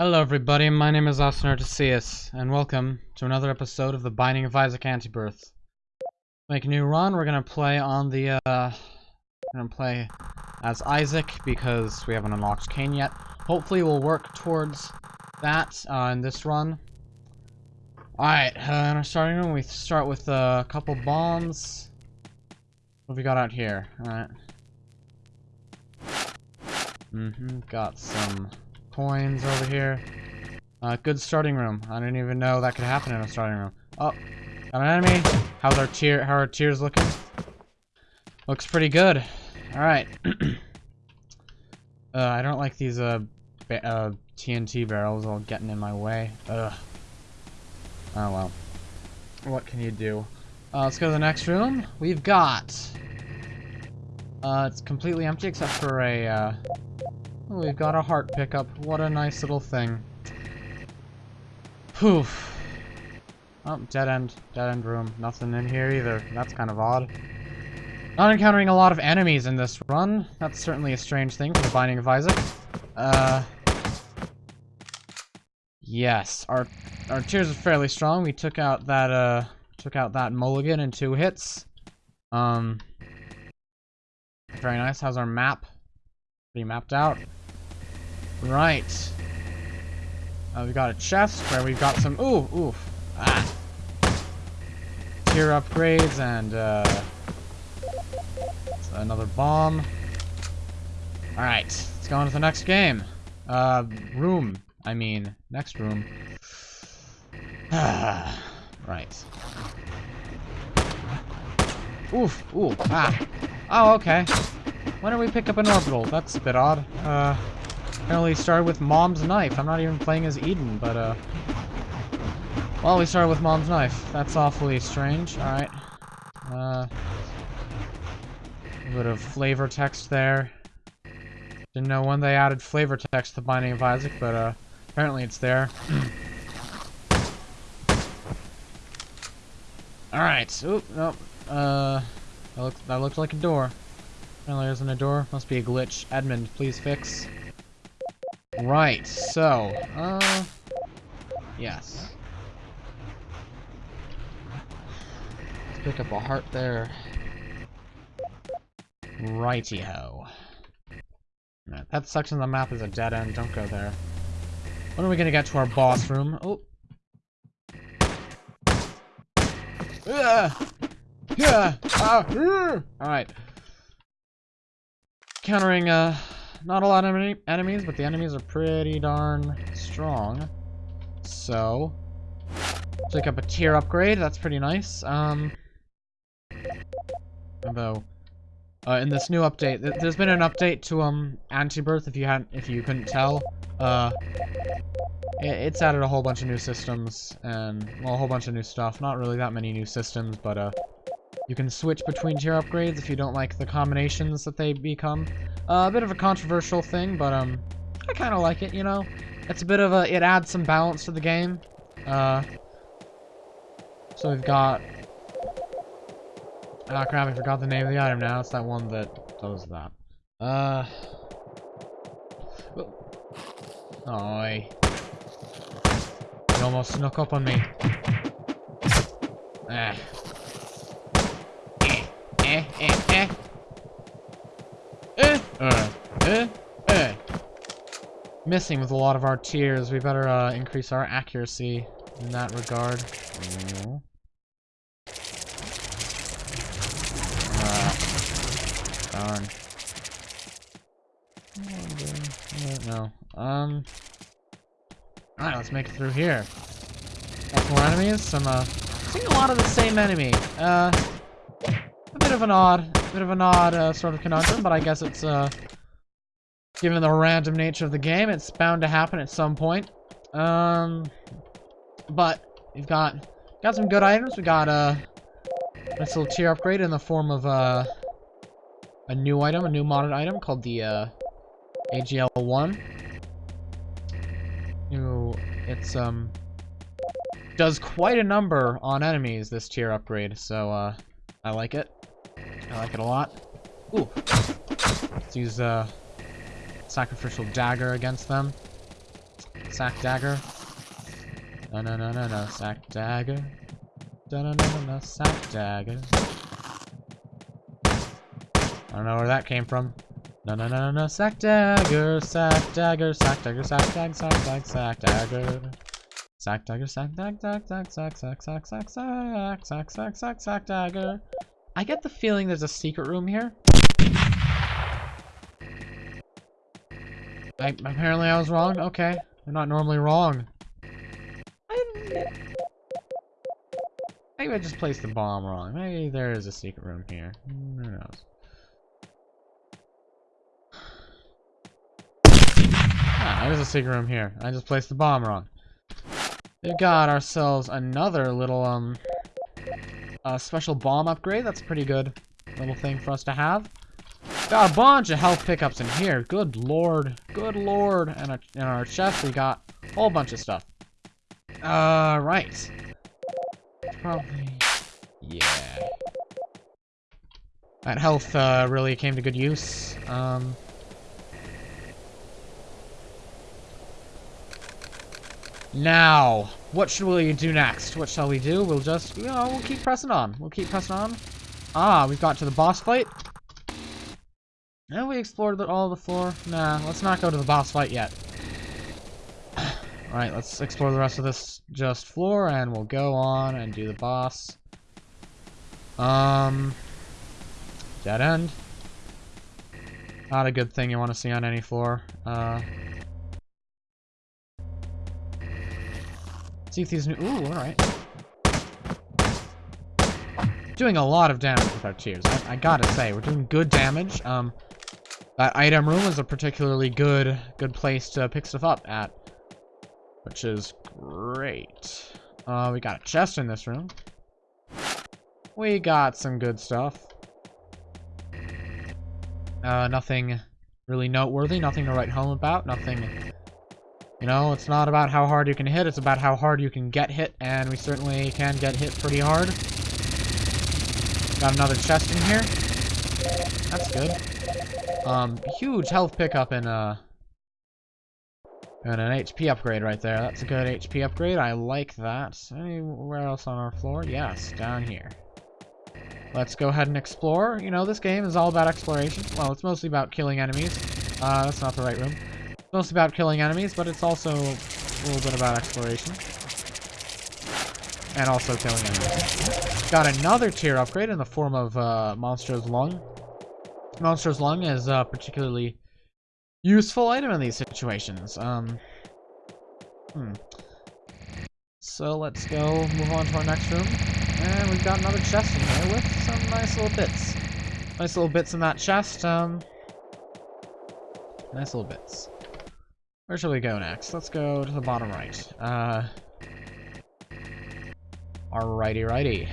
Hello everybody, my name is Austin Artesius, and welcome to another episode of The Binding of Isaac Antibirth. Make a new run, we're gonna play on the, uh... We're gonna play as Isaac, because we haven't unlocked Cain yet. Hopefully we'll work towards that, uh, in this run. Alright, uh, in our starting room, we start with uh, a couple bombs. What have we got out here? Alright. Mm-hmm, got some coins over here. Uh, good starting room. I didn't even know that could happen in a starting room. Oh, got an enemy. How's our tear? How are our tears looking? Looks pretty good. All right. uh, I don't like these uh, uh, TNT barrels all getting in my way. Ugh. Oh well. What can you do? Uh, let's go to the next room. We've got. Uh, it's completely empty except for a. We've got a heart pickup. What a nice little thing. Poof. Oh, dead end. Dead end room. Nothing in here either. That's kind of odd. Not encountering a lot of enemies in this run. That's certainly a strange thing for the Binding of Isaac. Uh... Yes, our our tears are fairly strong. We took out that uh took out that mulligan in two hits. Um very nice. How's our map? Pretty mapped out. Right. Uh, we got a chest where we've got some... Ooh, ooh. Ah. Tear upgrades and, uh... Another bomb. Alright, let's go on to the next game. Uh, room. I mean, next room. Ah, right. Oof, ooh, ah. Oh, okay. Why don't we pick up an orbital? That's a bit odd. Uh... Apparently started with Mom's Knife. I'm not even playing as Eden, but, uh... Well, we started with Mom's Knife. That's awfully strange. Alright. Uh... A bit of flavor text there. Didn't know when they added flavor text to Binding of Isaac, but, uh... Apparently it's there. Alright. Oop, nope. Uh... That looked, that looked like a door. Apparently there isn't a door. Must be a glitch. Edmund, please fix. Right, so, uh, yes. Let's pick up a heart there. Righty-ho. That section of the map is a dead end, don't go there. When are we gonna get to our boss room? Oh. Yeah. Ah. Alright. Countering, uh, not a lot of enemies, but the enemies are pretty darn strong. So, pick up a tear upgrade. That's pretty nice. Um, although, uh, in this new update, th there's been an update to um Antibirth. If you hadn't, if you couldn't tell, uh, it, it's added a whole bunch of new systems and well, a whole bunch of new stuff. Not really that many new systems, but uh, you can switch between tear upgrades if you don't like the combinations that they become. Uh, a bit of a controversial thing, but um, I kind of like it, you know? It's a bit of a, it adds some balance to the game. Uh, so we've got, ah crap, I forgot the name of the item now. It's that one that does that. Uh, oh, he almost snuck up on me. Ah eh, eh, eh. Eh, uh, eh, eh. Missing with a lot of our tears. We better uh, increase our accuracy in that regard. Oh. darn. No. Um. Alright, let's make it through here. Got more enemies. Some, uh. Seeing a lot of the same enemy. Uh bit of an odd, bit of an odd uh, sort of conundrum, but I guess it's, uh, given the random nature of the game, it's bound to happen at some point. Um, but we've got got some good items. We got uh, a nice little tear upgrade in the form of uh, a new item, a new modded item called the uh, AGL1. New, it's um does quite a number on enemies. This tear upgrade, so uh, I like it. I like it a lot. Ooh. Let's use uh, Sacrificial Dagger against them. sack dagger. No, no, no, no, no, sack dagger. No, no, no, no, no, sack dagger. I don't know where that came from. No, no, no, no, no, sack dagger, sack dagger, sack dagger, sack dag, sack dag, sack dagger. Sack dagger, sack dag, dag, dag, sack, sack, sack, sack, sack, sack, sack, sack, sack dagger. I get the feeling there's a secret room here. I, apparently I was wrong. Okay. I'm not normally wrong. I, maybe I just placed the bomb wrong. Maybe there is a secret room here. Who knows? Ah, there's a secret room here. I just placed the bomb wrong. We've got ourselves another little, um, uh, special bomb upgrade. That's a pretty good little thing for us to have. Got a bunch of health pickups in here. Good lord. Good lord. And in our chest, we got a whole bunch of stuff. All right. Probably... Yeah. That health, uh, really came to good use. Um... Now, what should we do next? What shall we do? We'll just, you know, we'll keep pressing on. We'll keep pressing on. Ah, we've got to the boss fight. Have we explored all the floor? Nah, let's not go to the boss fight yet. Alright, let's explore the rest of this just floor, and we'll go on and do the boss. Um... Dead end. Not a good thing you want to see on any floor. Uh... See if these new- ooh, alright. Doing a lot of damage with our tears. I, I gotta say, we're doing good damage. Um, that item room is a particularly good good place to pick stuff up at. Which is great. Uh, we got a chest in this room. We got some good stuff. Uh, nothing really noteworthy, nothing to write home about, nothing... You know, it's not about how hard you can hit, it's about how hard you can get hit, and we certainly can get hit pretty hard. Got another chest in here. That's good. Um, huge health pickup and, uh, and an HP upgrade right there. That's a good HP upgrade. I like that. Anywhere else on our floor? Yes, down here. Let's go ahead and explore. You know, this game is all about exploration. Well, it's mostly about killing enemies. Uh, that's not the right room. Mostly about killing enemies, but it's also a little bit about exploration. And also killing enemies. Got another tear upgrade in the form of uh, Lung. Monstro's Lung is a particularly useful item in these situations. Um, hmm. So let's go move on to our next room. And we've got another chest in here with some nice little bits. Nice little bits in that chest. Um, nice little bits. Where shall we go next? Let's go to the bottom right. Uh, alrighty righty.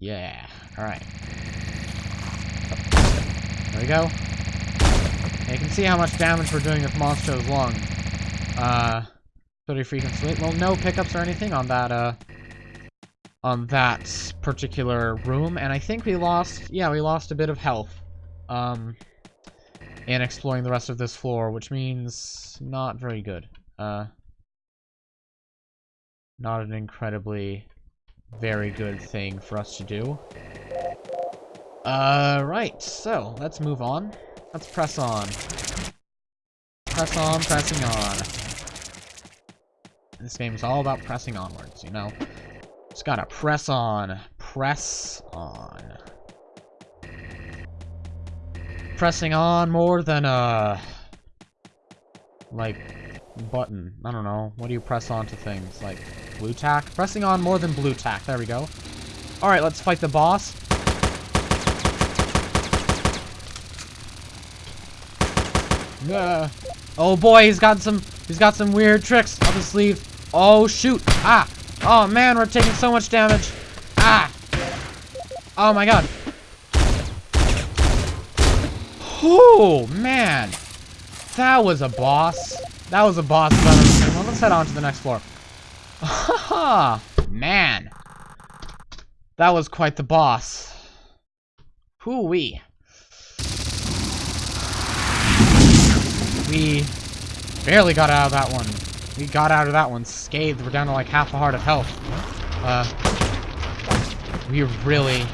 Yeah. Alright. There we go. you can see how much damage we're doing with Monstro's Lung. Uh, pretty freaking sweet. Well, no pickups or anything on that, uh, on that particular room. And I think we lost, yeah, we lost a bit of health, um, in exploring the rest of this floor, which means not very good. Uh, not an incredibly very good thing for us to do. Uh, right, so, let's move on. Let's press on. Press on, pressing on. This game is all about pressing onwards, you know? Just gotta press on. Press on. Pressing on more than, a... Like, button. I don't know. What do you press on to things? Like, Blu Tack? Pressing on more than Blu Tack. There we go. Alright, let's fight the boss. Uh, oh boy, he's got some he's got some weird tricks up his sleeve. Oh shoot. Ah. Oh man, we're taking so much damage. Ah. Oh my god. Oh man. That was a boss. That was a boss Well, let's head on to the next floor. Man. That was quite the boss. Hoo-wee. we barely got out of that one. We got out of that one scathed. We're down to like half a heart of health. Uh, we really,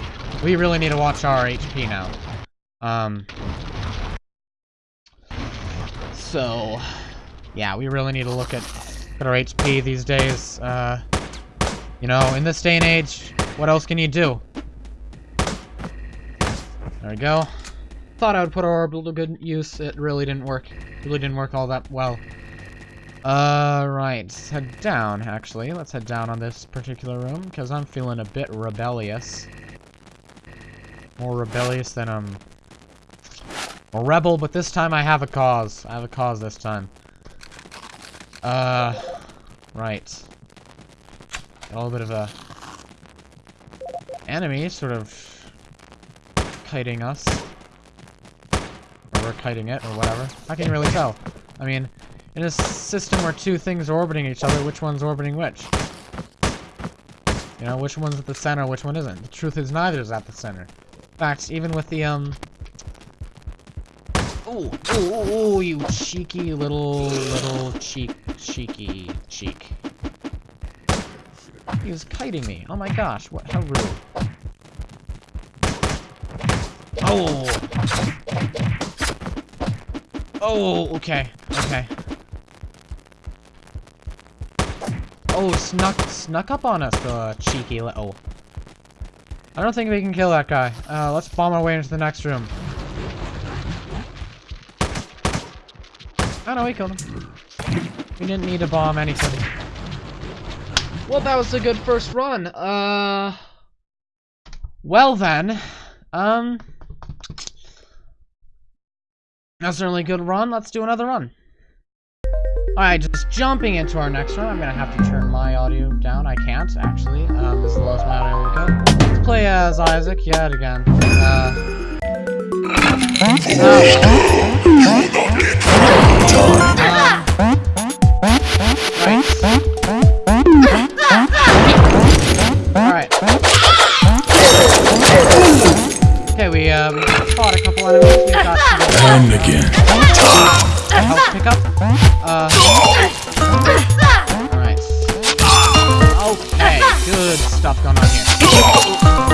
we really need to watch our HP now. Um, so, yeah, we really need to look at, at our HP these days. Uh, you know, in this day and age, what else can you do? There we go. Thought I would put our orbital to good use. It really didn't work. Really didn't work all that well. Uh, right. Head down, actually. Let's head down on this particular room, because I'm feeling a bit rebellious. More rebellious than, um... A rebel, but this time I have a cause. I have a cause this time. Uh... Right. A little bit of a... Enemy, sort of... Kiting us. Or we're kiting it, or whatever. I can't really tell. I mean, in a system where two things are orbiting each other, which one's orbiting which? You know, which one's at the center, which one isn't? The truth is neither is at the center. In fact, even with the, um... Oh, oh, oh, you cheeky little, little cheek, cheeky cheek. He was kiting me. Oh my gosh, what, how rude. Oh! Oh, okay, okay. Oh, snuck snuck up on us, the cheeky little. I don't think we can kill that guy. Uh, let's bomb our way into the next room. Oh no, we killed him. We didn't need to bomb anything. Well, that was a good first run. Uh, well then, um, that's certainly a good run. Let's do another run. Alright, just jumping into our next one. I'm gonna have to turn my audio down. I can't, actually. Um, this is the lowest my audio will go. Let's play as Isaac yet again. Uh... Alright. Stuff going on here.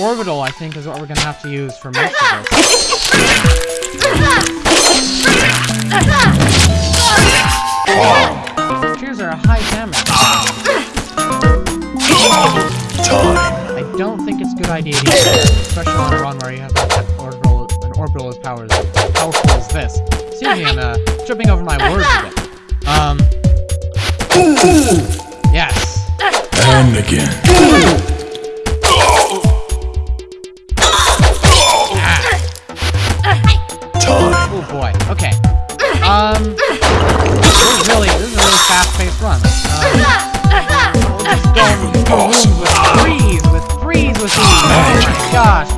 Orbital, I think, is what we're gonna have to use for most of this. Tears are a high damage. Time. I don't think it's a good idea to use it, especially on a run where you have that orbital, an orbital as power as powerful as this. Excuse me, I'm uh, tripping over my words a bit. Um. Yes. And again. Oh boy. Okay. Um. This is really, this is a really fast-paced run. Um, awesome. with breeze, with breeze, with ease. Oh my gosh,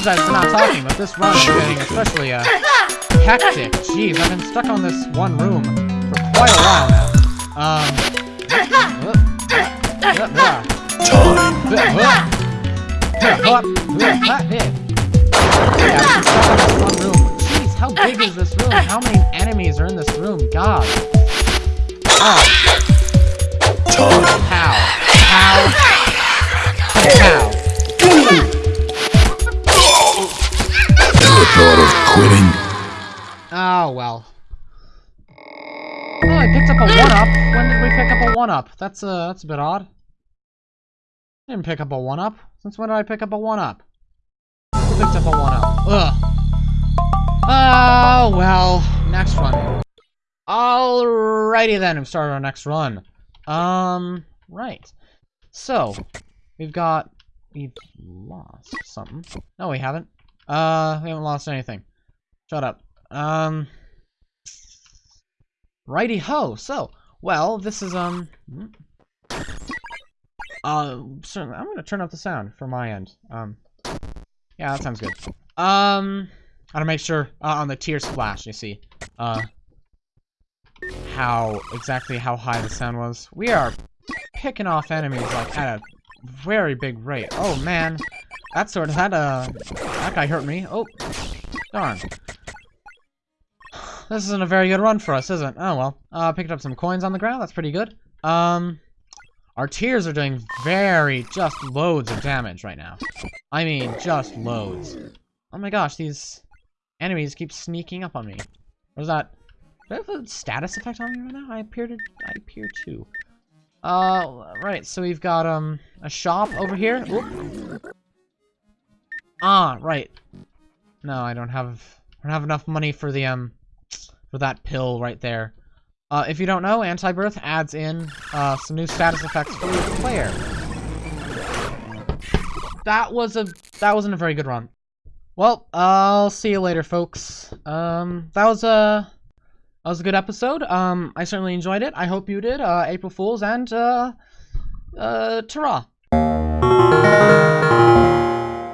apologize for not talking, but this run is getting especially, uh, hectic. Jeez, I've been stuck on this one room for quite a while now. Um... Time. Yeah, I've been stuck on this one room. Jeez, how big is this room? How many enemies are in this room? God. Oh, how? How? How? Quitting. Oh, well. Oh, I picked up a one one-up? When did we pick up a one-up? That's, uh, that's a bit odd. Didn't pick up a one-up. Since when did I pick up a one-up? Who picked up a one-up? Ugh. Oh, well. Next run. Alrighty then, we started our next run. Um, right. So, we've got... We've lost something. No, we haven't. Uh, we haven't lost anything. Shut up. Um... Righty ho. So, well, this is um. Uh, certainly, I'm gonna turn up the sound for my end. Um, yeah, that sounds good. Um, I gotta make sure uh, on the tear splash. You see, uh, how exactly how high the sound was. We are picking off enemies like at a very big rate. Oh man, that sort of that uh that guy hurt me. Oh, darn. This isn't a very good run for us, is it? Oh, well. Uh, picked up some coins on the ground. That's pretty good. Um, our tears are doing very, just loads of damage right now. I mean, just loads. Oh my gosh, these enemies keep sneaking up on me. What is that? Do I have a status effect on me right now? I appear to, I appear to. Uh, right, so we've got, um, a shop over here. Oop. Ah, right. No, I don't have, I don't have enough money for the, um, for that pill right there. Uh, if you don't know, Anti-Birth adds in uh, some new status effects for the player. That was a that wasn't a very good run. Well, I'll see you later, folks. Um, that was a that was a good episode. Um, I certainly enjoyed it. I hope you did. Uh, April Fools and uh, uh, ta